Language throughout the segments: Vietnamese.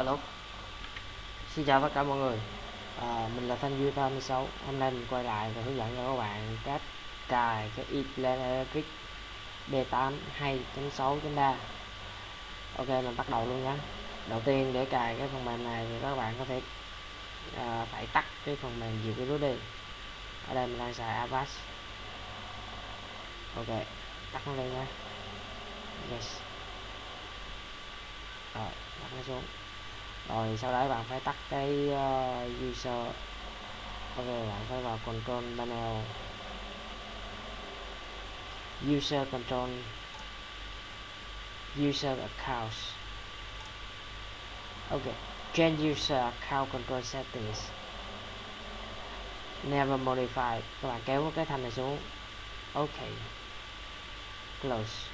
alo. Xin chào tất cả mọi người. À, mình là thanh duy 36 hôm nay mình quay lại và hướng dẫn cho các bạn cách cài cái ePlan Electric B8 2.6.3 ok mình bắt đầu luôn nhé đầu tiên để cài cái phần mềm này thì các bạn có thể à, phải tắt cái phần mềm diệt virus đi. Ở đây mình đang xài Avast. Ok tắt nó lên nha yes. Rồi đặt nó xuống rồi sau đấy bạn phải tắt cái uh, user. Ok bạn phải vào control panel user control. User accounts, ok change user account control settings. Never modify. Các bạn kéo cái thanh này xuống. Ok. Close.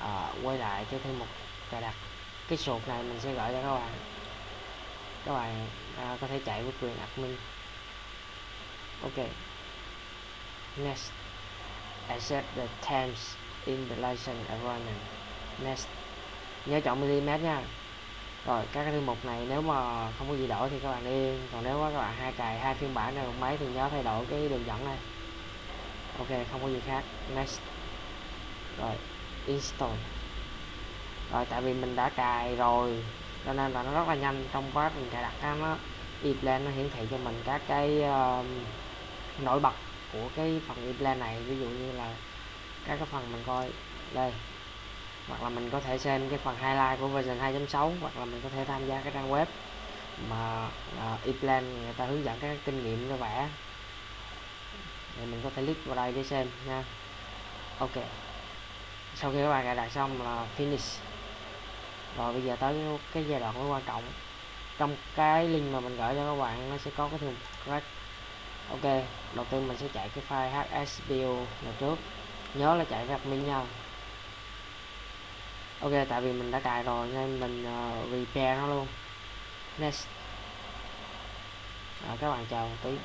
À, quay lại cái thêm một cài đặt cái sụt này mình sẽ gửi cho các bạn. Các bạn à, có thể chạy với quyền admin. Ok. Next. Accept the terms in the license agreement. next. Nhớ chọn millimet nha. Rồi các cái thư mục này nếu mà không có gì đổi thì các bạn đi còn nếu các bạn hai cài hai phiên bản này một máy thì nhớ thay đổi cái đường dẫn này. Ok không có gì khác. Next. Rồi install rồi tại vì mình đã cài rồi cho nên là nó rất là nhanh trong quá trình cài đặt nó ePlan nó hiển thị cho mình các cái uh, nổi bật của cái phần ePlan này. Ví dụ như là các cái phần mình coi đây hoặc là mình có thể xem cái phần highlight của version 2.6 hoặc là mình có thể tham gia cái trang web mà uh, ePlan người ta hướng dẫn các kinh nghiệm cho vẽ. Thì mình có thể click vào đây để xem nha. Ok sau khi các bạn cài đặt xong là finish rồi bây giờ tới cái giai đoạn quan trọng. Trong cái link mà mình gửi cho các bạn nó sẽ có cái thường crack. Ok đầu tiên mình sẽ chạy cái file hspo là trước. Nhớ là chạy admin nha. Ok tại vì mình đã cài rồi nên mình uh, repair nó luôn. Next. À, các bạn chờ một tí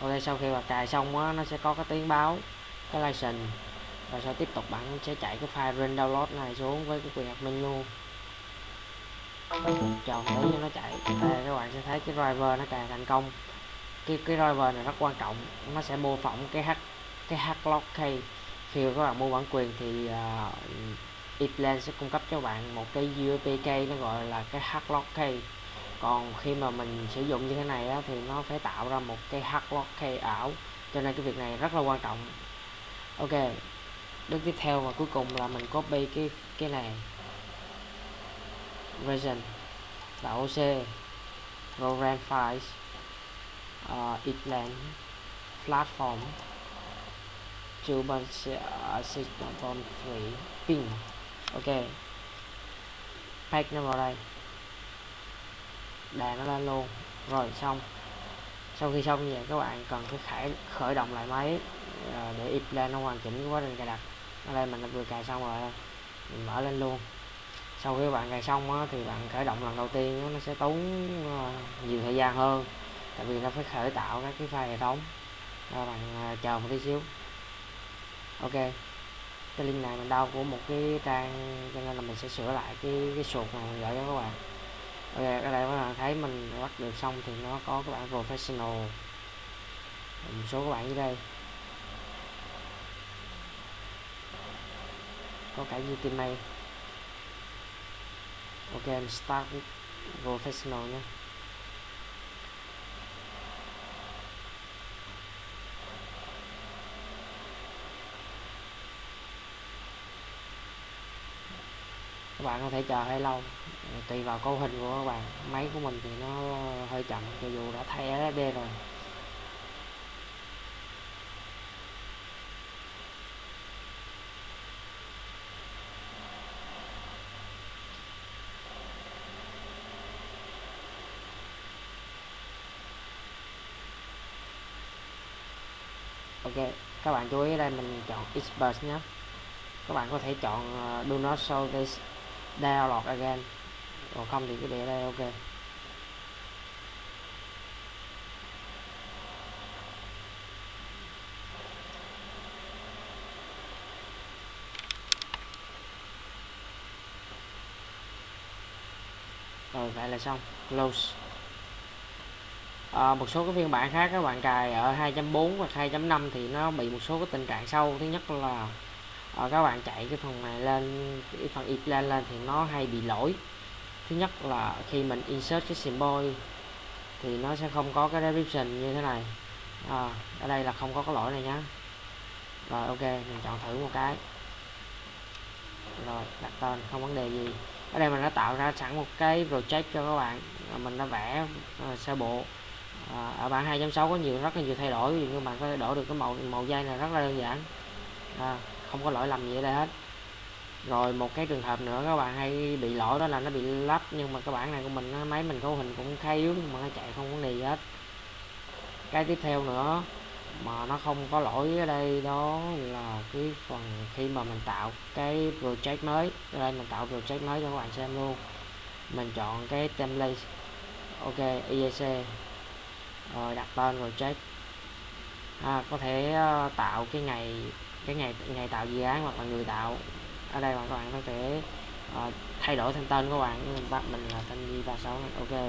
ok sau khi bạn cài xong á nó sẽ có cái tiếng báo cái license. Và sau tiếp tục bạn sẽ chạy cái file run download này xuống với cái quyền admin luôn chờ tí cho nó chạy. Đây các bạn sẽ thấy cái driver nó cài thành công. Cái cái driver này rất quan trọng. Nó sẽ mô phỏng cái h cái hlock key khi các bạn mua bản quyền thì à, uh, Eplan sẽ cung cấp cho bạn một cái USB key nó gọi là cái hlock key còn khi mà mình sử dụng như thế này á, thì nó phải tạo ra một cái hardlock key ảo. Cho nên cái việc này rất là quan trọng. Ok bước tiếp theo và cuối cùng là mình copy cái cái này. Version. Là OC program files. Uh, itland. Platform. Cuban ờ, system free ping ok. Pack nó vào đây đè nó lên luôn. Rồi xong. Sau khi xong như vậy các bạn cần phải khởi khởi động lại máy ờ, để để lên nó hoàn chỉnh quá trình cài đặt. Ở đây mình đã vừa cài xong rồi mình mở lên luôn. Sau khi bạn cài xong á, thì bạn khởi động lần đầu tiên á, nó sẽ tốn ờ, nhiều thời gian hơn. Tại vì nó phải khởi tạo các cái file hệ thống. Rồi bạn ờ, chờ một tí xíu. Ok. Cái link này mình đau của một cái trang cho nên là mình sẽ sửa lại cái cái sụt mà mình gửi cho các bạn ok ở đây các bạn thấy mình bắt được xong thì nó có các bạn professional. Một số các bạn dưới đây. Có cả này, ok mình start with professional nhé. Các bạn có thể chờ hơi lâu tùy vào cấu hình của các bạn. Máy của mình thì nó hơi chậm cho dù đã thay SSD rồi. Ok các bạn chú ý đây mình chọn Xburst nhé. Các bạn có thể chọn uh, do not show this download again còn không thì cứ để đây ok. Rồi vậy là xong. Close. À, một số cái phiên bản khác các bạn cài ở 2.4 và 2.5 thì nó bị một số cái tình trạng sâu thứ nhất là à, các bạn chạy cái phần này lên cái phần ít lên lên thì nó hay bị lỗi thứ nhất là khi mình insert cái symbol thì nó sẽ không có cái description như thế này. À, ở đây là không có cái lỗi này nhá. Rồi ok mình chọn thử một cái. Rồi đặt tên không vấn đề gì. Ở đây mình đã tạo ra sẵn một cái project cho các bạn. Mình đã vẽ uh, sơ bộ. À, ở bản 2.6 có nhiều rất là nhiều thay đổi. Ví dụ như bạn có thể đổi được cái màu màu dây này rất là đơn giản. À, không có lỗi lầm gì ở đây hết rồi một cái trường hợp nữa các bạn hay bị lỗi đó là nó bị lắp nhưng mà cái bản này của mình máy mình cấu hình cũng khá yếu nhưng mà nó chạy không vấn đề gì hết. Cái tiếp theo nữa mà nó không có lỗi ở đây đó là cái phần khi mà mình tạo cái project mới. Ở đây mình tạo project mới cho các bạn xem luôn. Mình chọn cái template ok IEC rồi đặt tên project. À, có thể ờ, tạo cái ngày cái ngày ngày tạo dự án hoặc là người tạo ở đây mà các bạn có thể uh, thay đổi thêm tên của bạn mình bắt mình là tên Di 36 ok.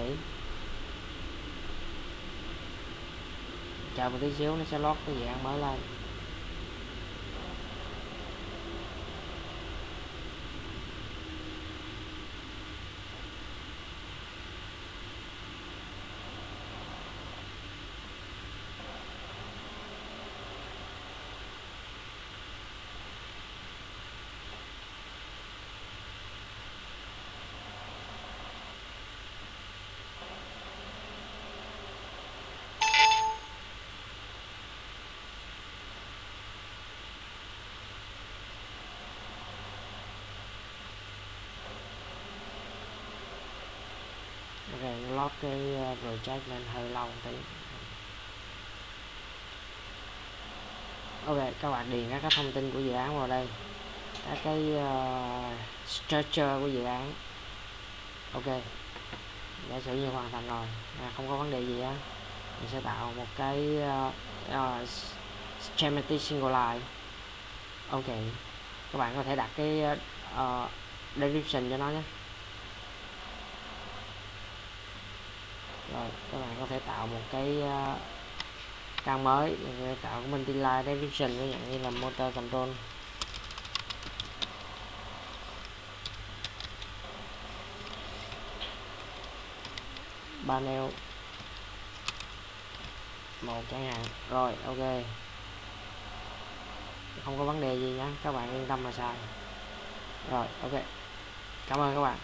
Chờ một tí xíu nó sẽ lót cái dạng mới lên. Ok lót cái ờ, project lên hơi lâu một tí. Ok các bạn điền các thông tin của dự án vào đây. Các cái uh, structure của dự án. Ok giả sử như hoàn thành rồi à, không có vấn đề gì á mình sẽ tạo một cái uh, uh, schematic single line ok các bạn có thể đặt cái uh, description cho nó nhé. Rồi các bạn có thể tạo một cái uh, trang mới để tạo cái đi live description ví dụ như là motor control. Panel. Một chẳng hạn. Rồi ok. Không có vấn đề gì nhé các bạn yên tâm mà xài rồi ok. Cảm ơn các bạn.